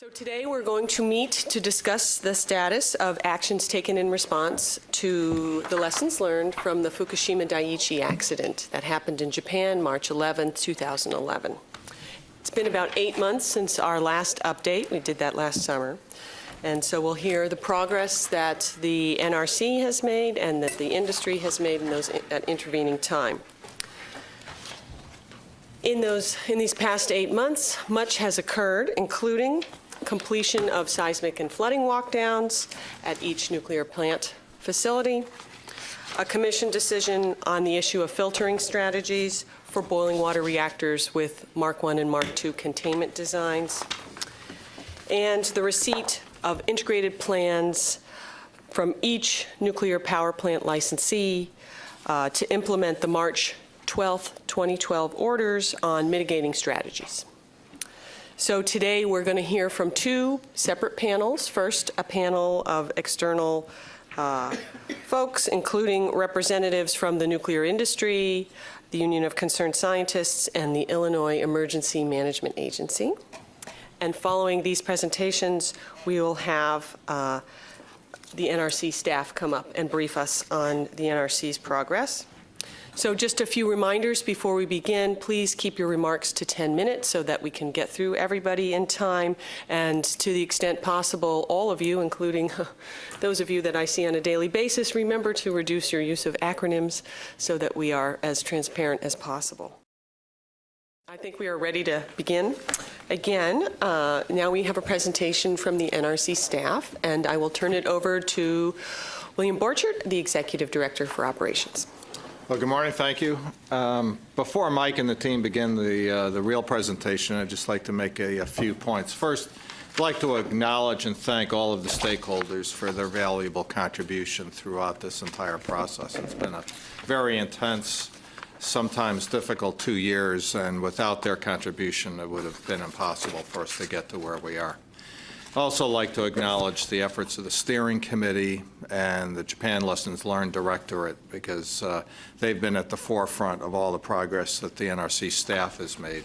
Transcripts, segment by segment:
So today we're going to meet to discuss the status of actions taken in response to the lessons learned from the Fukushima Daiichi accident that happened in Japan March 11, 2011. It's been about eight months since our last update. We did that last summer. And so we'll hear the progress that the NRC has made and that the industry has made in those, that intervening time. In, those, in these past eight months, much has occurred, including completion of seismic and flooding walkdowns at each nuclear plant facility, a commission decision on the issue of filtering strategies for boiling water reactors with Mark I and Mark II containment designs, and the receipt of integrated plans from each nuclear power plant licensee uh, to implement the March 12, 2012 orders on mitigating strategies. So today we're going to hear from two separate panels. First, a panel of external uh, folks, including representatives from the nuclear industry, the Union of Concerned Scientists, and the Illinois Emergency Management Agency. And following these presentations, we will have uh, the NRC staff come up and brief us on the NRC's progress. So just a few reminders before we begin. Please keep your remarks to 10 minutes so that we can get through everybody in time. And to the extent possible, all of you, including those of you that I see on a daily basis, remember to reduce your use of acronyms so that we are as transparent as possible. I think we are ready to begin. Again, uh, now we have a presentation from the NRC staff, and I will turn it over to William Borchardt, the Executive Director for Operations. Well, good morning. Thank you. Um, before Mike and the team begin the, uh, the real presentation, I'd just like to make a, a, few points. First, I'd like to acknowledge and thank all of the stakeholders for their valuable contribution throughout this entire process. It's been a very intense, sometimes difficult two years, and without their contribution, it would have been impossible for us to get to where we are. I'd also like to acknowledge the efforts of the steering committee and the Japan Lessons Learned Directorate because uh, they've been at the forefront of all the progress that the NRC staff has made.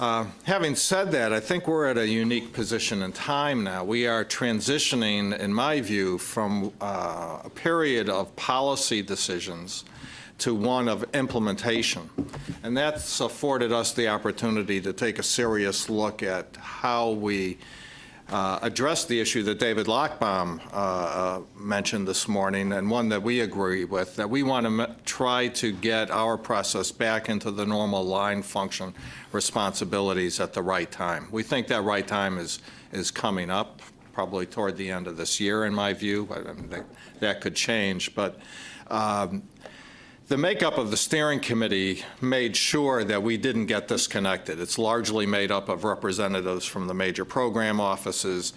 Uh, having said that, I think we're at a unique position in time now. We are transitioning, in my view, from uh, a period of policy decisions to one of implementation. And that's afforded us the opportunity to take a serious look at how we uh, address the issue that David Lochbaum uh, uh, mentioned this morning, and one that we agree with, that we want to try to get our process back into the normal line function responsibilities at the right time. We think that right time is, is coming up, probably toward the end of this year, in my view. I mean, that, that could change, but um, the makeup of the steering committee made sure that we didn't get disconnected. It's largely made up of representatives from the major program offices,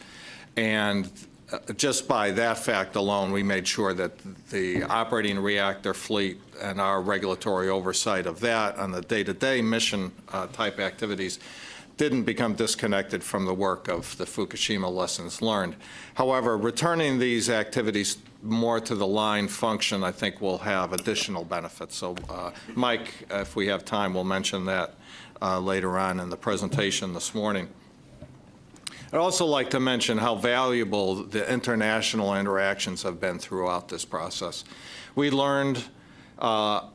and uh, just by that fact alone, we made sure that the operating reactor fleet and our regulatory oversight of that on the day-to-day -day mission uh, type activities didn't become disconnected from the work of the Fukushima lessons learned. However, returning these activities more to the line function, I think will have additional benefits. So uh, Mike, if we have time, we'll mention that uh, later on in the presentation this morning. I'd also like to mention how valuable the international interactions have been throughout this process. We learned uh,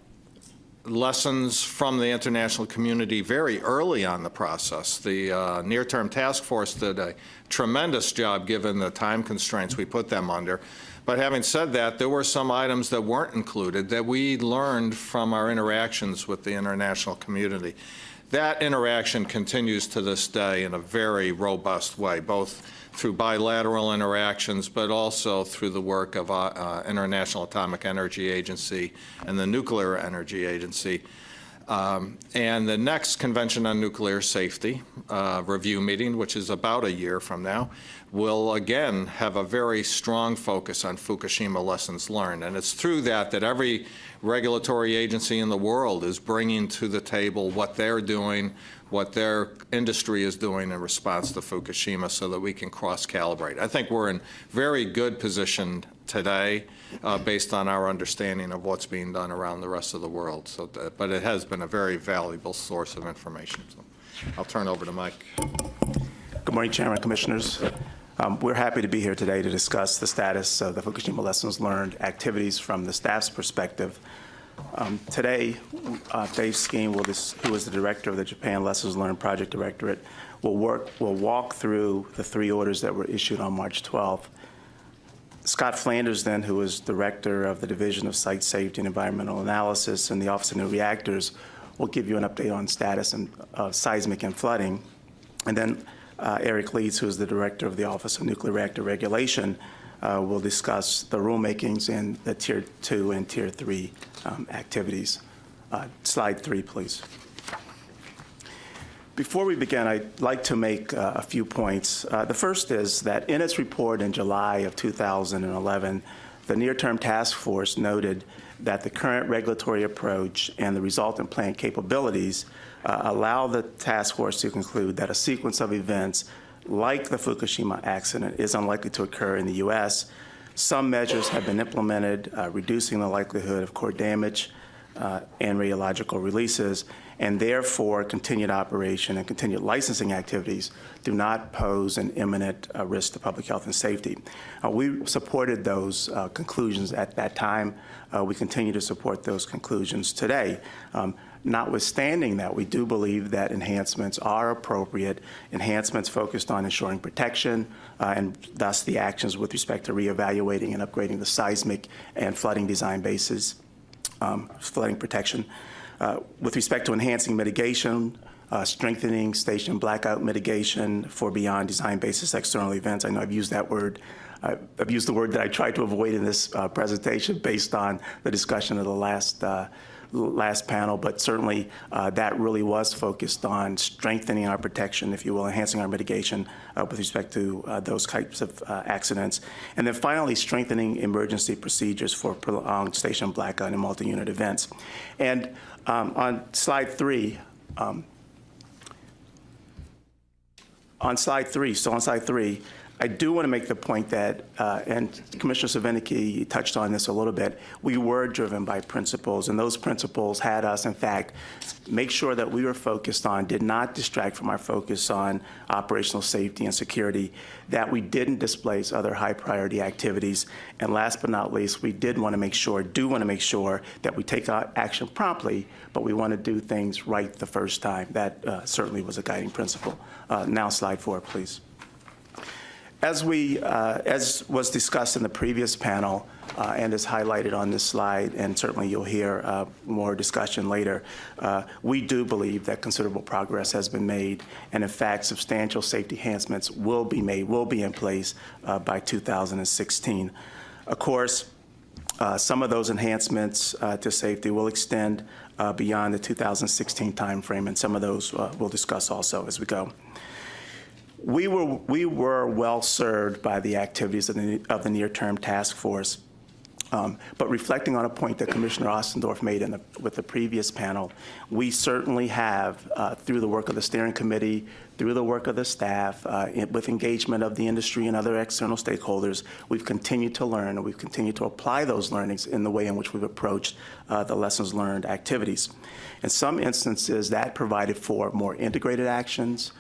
lessons from the international community very early on the process. The uh, near-term task force did a tremendous job given the time constraints we put them under. But having said that, there were some items that weren't included that we learned from our interactions with the international community. That interaction continues to this day in a very robust way, both through bilateral interactions, but also through the work of uh, uh, International Atomic Energy Agency and the Nuclear Energy Agency. Um, and the next Convention on Nuclear Safety uh, review meeting, which is about a year from now, will again have a very strong focus on Fukushima lessons learned. And it's through that that every regulatory agency in the world is bringing to the table what they're doing, what their industry is doing in response to Fukushima so that we can cross-calibrate. I think we're in very good position today uh, based on our understanding of what's being done around the rest of the world. So, that, but it has been a very valuable source of information. So I'll turn over to Mike. Good morning, Chairman, Commissioners. Um, We're happy to be here today to discuss the status of the Fukushima lessons learned activities from the staff's perspective. Um, Today, uh, Dave Skeen, who is the director of the Japan Lessons Learned Project Directorate, will work, will walk through the three orders that were issued on March 12th. Scott Flanders, then, who is Director of the Division of Site Safety and Environmental Analysis in the Office of New Reactors, will give you an update on status and uh, seismic and flooding. And then uh, Eric Leeds, who is the Director of the Office of Nuclear Reactor Regulation, uh, will discuss the rulemakings in the Tier 2 and Tier 3 um, activities. Uh, Slide 3, please. Before we begin, I'd like to make uh, a few points. Uh, The first is that in its report in July of 2011, the near-term task force noted that the current regulatory approach and the resultant plant capabilities uh, allow the task force to conclude that a sequence of events like the Fukushima accident is unlikely to occur in the U.S. Some measures have been implemented, uh, reducing the likelihood of core damage uh, and radiological releases, and therefore continued operation and continued licensing activities do not pose an imminent uh, risk to public health and safety. Uh, we supported those uh, conclusions at that time. Uh, we continue to support those conclusions today. Um, Notwithstanding that, we do believe that enhancements are appropriate, enhancements focused on ensuring protection, uh, and thus the actions with respect to reevaluating and upgrading the seismic and flooding design bases um, flooding protection. Uh, With respect to enhancing mitigation, uh, strengthening station blackout mitigation for beyond design basis external events. I know I've used that word. uh, I've used the word that I tried to avoid in this uh, presentation based on the discussion of the last uh, last panel, but certainly uh, that really was focused on strengthening our protection, if you will, enhancing our mitigation uh, with respect to uh, those types of uh, accidents. And then finally, strengthening emergency procedures for prolonged station blackout and multi-unit events. And um, on slide three, um, on slide three, so on slide three, I do want to make the point that, uh, and Commissioner Svinicki touched on this a little bit, we were driven by principles, and those principles had us, in fact, make sure that we were focused on, did not distract from our focus on operational safety and security, that we didn't displace other high priority activities, and last but not least, we did want to make sure, do want to make sure that we take action promptly, but we want to do things right the first time. That uh, certainly was a guiding principle. Uh, Now, slide four, please. As we, uh, as was discussed in the previous panel, uh, and is highlighted on this slide, and certainly you'll hear uh, more discussion later, uh, we do believe that considerable progress has been made, and in fact, substantial safety enhancements will be made, will be in place uh, by 2016. Of course, uh, some of those enhancements to safety will extend beyond the 2016 timeframe, and some of those we'll discuss also as we go. We were, we were well served by the activities of the, of the near-term task force. Um, But reflecting on a point that Commissioner Ostendorff made in the, with the previous panel, we certainly have, uh, through the work of the steering committee, through the work of the staff, uh, in- with engagement of the industry and other external stakeholders, we've continued to learn, and we've continued to apply those learnings in the way in which we've approached uh, the lessons learned activities. In some instances, that provided for more integrated actions,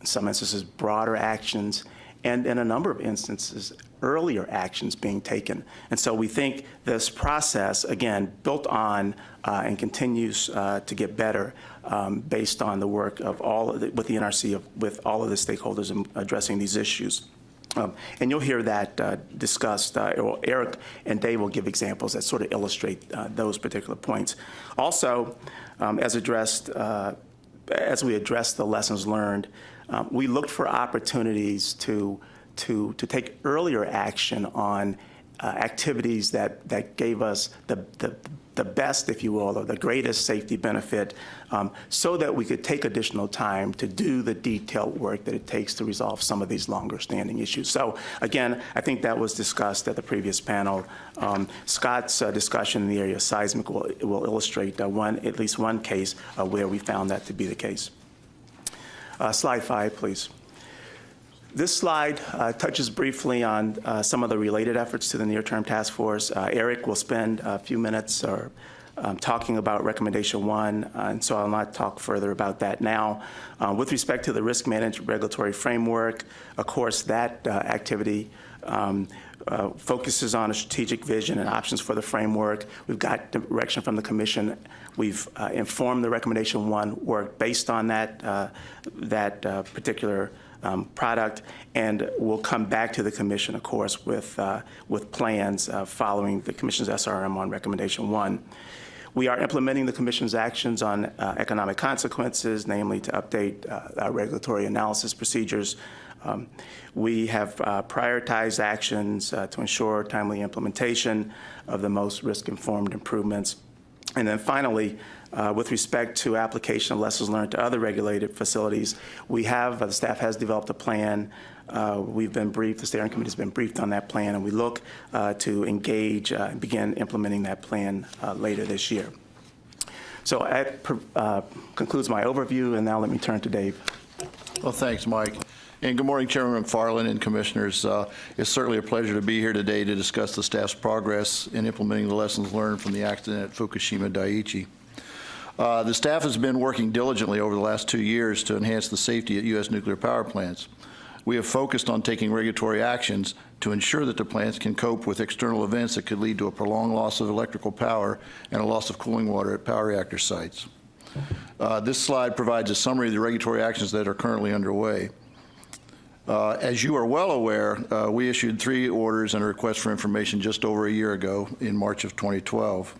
in some instances, broader actions, and in a number of instances, earlier actions being taken. And so we think this process, again, built on uh, and continues uh, to get better um, based on the work of all, of the- with the NRC, of- with all of the stakeholders in addressing these issues. Um, And you'll hear that uh, discussed, uh, Eric and Dave will give examples that sort of illustrate uh, those particular points. Also, um, as addressed, uh, as we address the lessons learned, um, we looked for opportunities to, to, to take earlier action on uh, activities that, that gave us the, the, the best, if you will, or the greatest safety benefit, um, so that we could take additional time to do the detailed work that it takes to resolve some of these longer standing issues. So again, I think that was discussed at the previous panel. Um, Scott's uh, discussion in the area of seismic will, will illustrate uh, one, at least one case uh, where we found that to be the case. Uh, Slide five, please. This slide uh, touches briefly on uh, some of the related efforts to the near-term task force. Uh, Eric will spend a few minutes or um, talking about recommendation one, uh, and so I'll not talk further about that now. Uh, With respect to the risk management regulatory framework, of course, that activity um, uh, focuses on a strategic vision and options for the framework. We've got direction from the commission. We've uh, informed the recommendation one work based on that, uh, that uh, particular um, product, and we'll come back to the commission, of course, with, uh, with plans uh, following the commission's SRM on recommendation one. We are implementing the commission's actions on uh, economic consequences, namely to update uh, our regulatory analysis procedures. Um, We have uh, prioritized actions uh, to ensure timely implementation of the most risk-informed improvements. And then finally, uh, with respect to application of lessons learned to other regulated facilities, we have, uh, the staff has developed a plan. Uh, We've been briefed, the steering committee's been briefed on that plan, and we look uh, to engage and begin implementing that plan later this year. So that concludes my overview, and now let me turn to Dave. Well, thanks, Mike. And good morning, Chairman Macfarlane and Commissioners. Uh, It's certainly a pleasure to be here today to discuss the staff's progress in implementing the lessons learned from the accident at Fukushima Daiichi. Uh, The staff has been working diligently over the last two years to enhance the safety at U.S. nuclear power plants. We have focused on taking regulatory actions to ensure that the plants can cope with external events that could lead to a prolonged loss of electrical power and a loss of cooling water at power reactor sites. Uh, This slide provides a summary of the regulatory actions that are currently underway. Uh, As you are well aware, uh, we issued three orders and a request for information just over a year ago in March of 2012.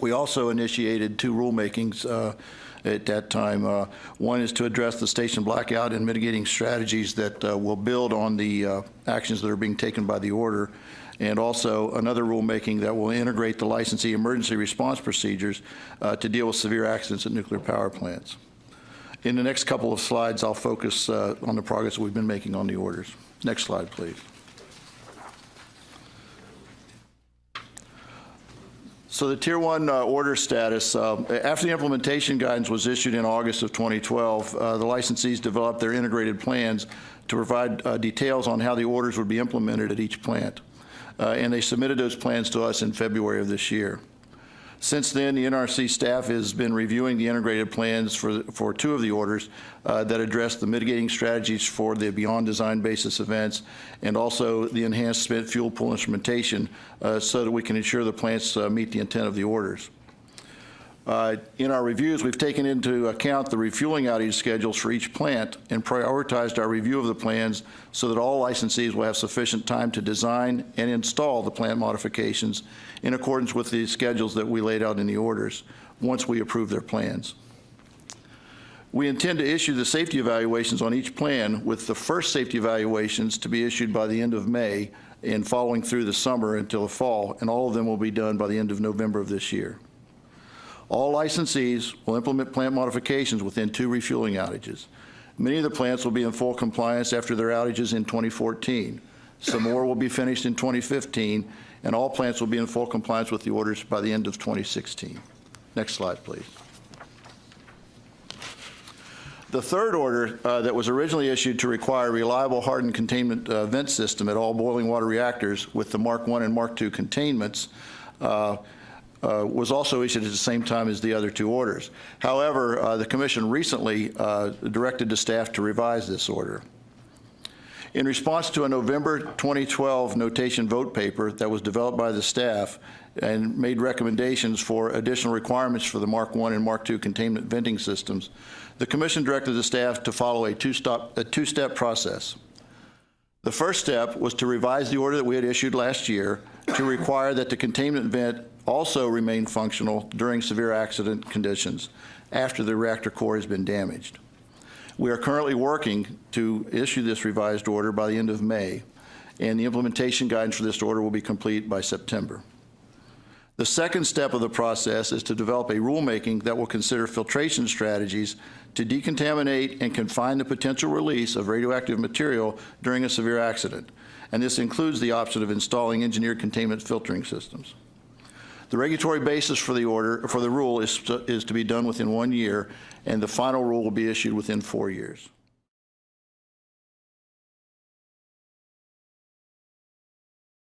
We also initiated two rulemakings uh, at that time. Uh, One is to address the station blackout and mitigating strategies that uh, will build on the uh, actions that are being taken by the order, and also another rulemaking that will integrate the licensee emergency response procedures uh, to deal with severe accidents at nuclear power plants. In the next couple of slides, I'll focus uh, on the progress we've been making on the orders. Next slide, please. So the Tier 1 uh, order status, uh, after the implementation guidance was issued in August of 2012, uh, the licensees developed their integrated plans to provide uh, details on how the orders would be implemented at each plant. Uh, And they submitted those plans to us in February of this year. Since then, the NRC staff has been reviewing the integrated plans for, for two of the orders uh, that address the mitigating strategies for the beyond design basis events and also the enhanced spent fuel pool instrumentation uh, so that we can ensure the plants uh, meet the intent of the orders. Uh, In our reviews, we've taken into account the refueling outage schedules for each plant and prioritized our review of the plans so that all licensees will have sufficient time to design and install the plant modifications in accordance with the schedules that we laid out in the orders, once we approve their plans. We intend to issue the safety evaluations on each plan, with the first safety evaluations to be issued by the end of May and following through the summer until the fall, and all of them will be done by the end of November of this year. All licensees will implement plant modifications within two refueling outages. Many of the plants will be in full compliance after their outages in 2014. Some more will be finished in 2015, and all plants will be in full compliance with the orders by the end of 2016. Next slide, please. The third order uh, that was originally issued to require a reliable hardened containment uh, vent system at all boiling water reactors with the Mark I and Mark II containments uh, uh, was also issued at the same time as the other two orders. However, uh, the Commission recently uh, directed the staff to revise this order. In response to a November 2012 notation vote paper that was developed by the staff and made recommendations for additional requirements for the Mark I and Mark II containment venting systems, the Commission directed the staff to follow a two-step a two-step process. The first step was to revise the order that we had issued last year to require that the containment vent also remain functional during severe accident conditions after the reactor core has been damaged. We are currently working to issue this revised order by the end of May, and the implementation guidance for this order will be complete by September. The second step of the process is to develop a rulemaking that will consider filtration strategies to decontaminate and confine the potential release of radioactive material during a severe accident, and this includes the option of installing engineered containment filtering systems. The regulatory basis for the order, for the rule is to, is to be done within one year, and the final rule will be issued within four years.